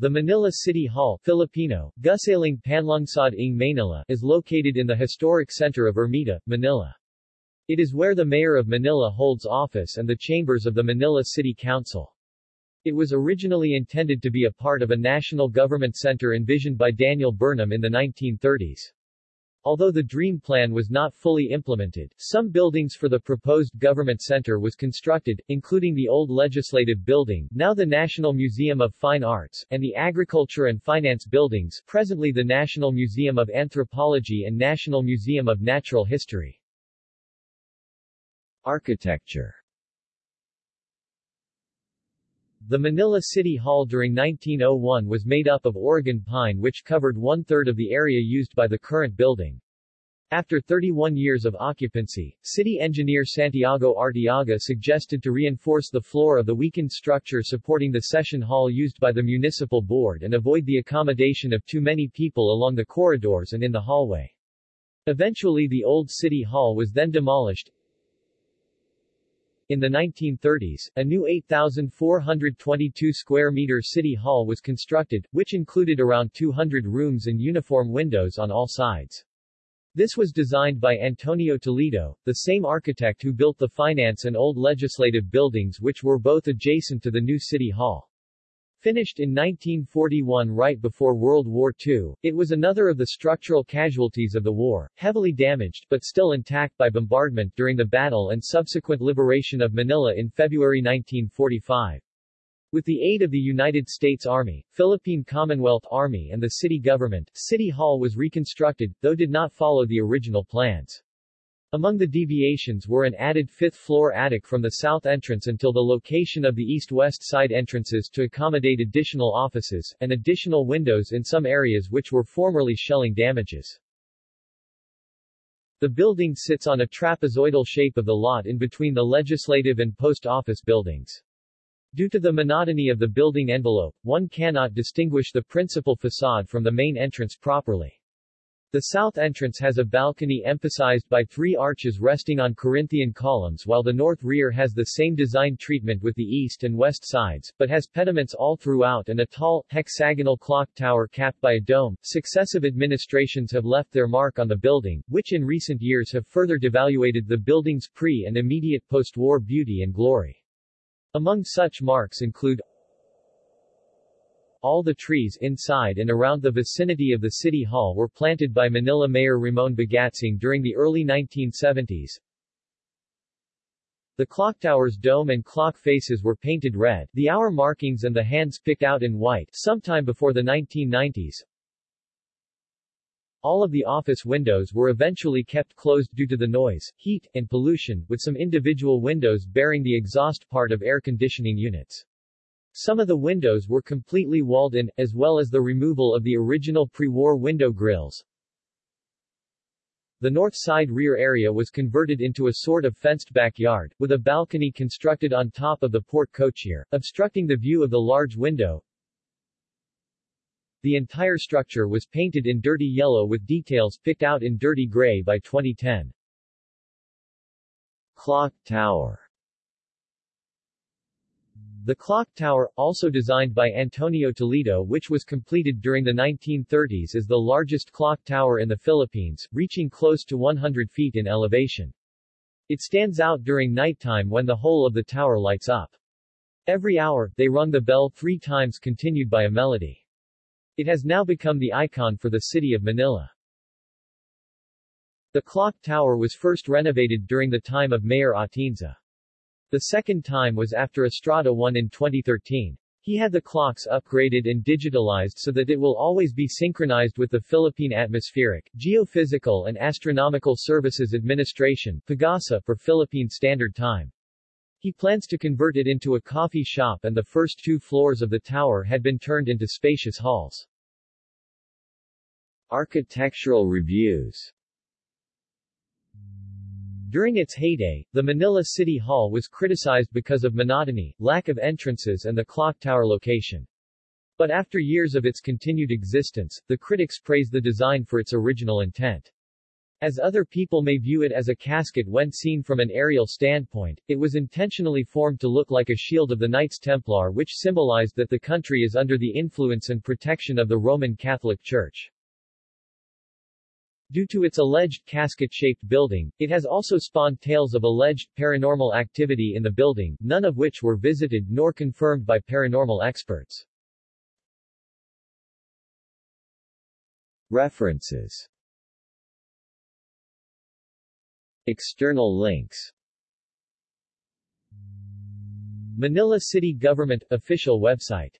The Manila City Hall Filipino, Gusaling Panlungsod ng Manila is located in the historic center of Ermita, Manila. It is where the Mayor of Manila holds office and the chambers of the Manila City Council. It was originally intended to be a part of a national government center envisioned by Daniel Burnham in the 1930s. Although the dream plan was not fully implemented, some buildings for the proposed government center was constructed, including the old Legislative Building, now the National Museum of Fine Arts, and the Agriculture and Finance Buildings, presently the National Museum of Anthropology and National Museum of Natural History. Architecture The Manila City Hall during 1901 was made up of Oregon pine which covered one-third of the area used by the current building. After 31 years of occupancy, city engineer Santiago Arteaga suggested to reinforce the floor of the weakened structure supporting the session hall used by the municipal board and avoid the accommodation of too many people along the corridors and in the hallway. Eventually the old city hall was then demolished, in the 1930s, a new 8,422 square meter city hall was constructed, which included around 200 rooms and uniform windows on all sides. This was designed by Antonio Toledo, the same architect who built the finance and old legislative buildings which were both adjacent to the new city hall. Finished in 1941 right before World War II, it was another of the structural casualties of the war, heavily damaged but still intact by bombardment during the battle and subsequent liberation of Manila in February 1945. With the aid of the United States Army, Philippine Commonwealth Army and the city government, City Hall was reconstructed, though did not follow the original plans. Among the deviations were an added fifth-floor attic from the south entrance until the location of the east-west side entrances to accommodate additional offices, and additional windows in some areas which were formerly shelling damages. The building sits on a trapezoidal shape of the lot in between the legislative and post office buildings. Due to the monotony of the building envelope, one cannot distinguish the principal facade from the main entrance properly. The south entrance has a balcony emphasized by three arches resting on Corinthian columns while the north rear has the same design treatment with the east and west sides, but has pediments all throughout and a tall, hexagonal clock tower capped by a dome. Successive administrations have left their mark on the building, which in recent years have further devaluated the building's pre- and immediate post-war beauty and glory. Among such marks include all the trees inside and around the vicinity of the City Hall were planted by Manila Mayor Ramon Bagatsing during the early 1970s. The clock tower's dome and clock faces were painted red, the hour markings and the hands picked out in white, sometime before the 1990s. All of the office windows were eventually kept closed due to the noise, heat, and pollution, with some individual windows bearing the exhaust part of air conditioning units. Some of the windows were completely walled in, as well as the removal of the original pre-war window grills. The north side rear area was converted into a sort of fenced backyard, with a balcony constructed on top of the porte cochere, obstructing the view of the large window. The entire structure was painted in dirty yellow with details picked out in dirty gray by 2010. Clock Tower the clock tower, also designed by Antonio Toledo which was completed during the 1930s is the largest clock tower in the Philippines, reaching close to 100 feet in elevation. It stands out during nighttime when the whole of the tower lights up. Every hour, they rung the bell three times continued by a melody. It has now become the icon for the city of Manila. The clock tower was first renovated during the time of Mayor Atienza. The second time was after Estrada won in 2013. He had the clocks upgraded and digitalized so that it will always be synchronized with the Philippine Atmospheric, Geophysical and Astronomical Services Administration PAGASA for Philippine Standard Time. He plans to convert it into a coffee shop and the first two floors of the tower had been turned into spacious halls. Architectural reviews during its heyday, the Manila City Hall was criticized because of monotony, lack of entrances and the clock tower location. But after years of its continued existence, the critics praise the design for its original intent. As other people may view it as a casket when seen from an aerial standpoint, it was intentionally formed to look like a shield of the Knights Templar which symbolized that the country is under the influence and protection of the Roman Catholic Church. Due to its alleged casket-shaped building, it has also spawned tales of alleged paranormal activity in the building, none of which were visited nor confirmed by paranormal experts. References External links Manila City Government official website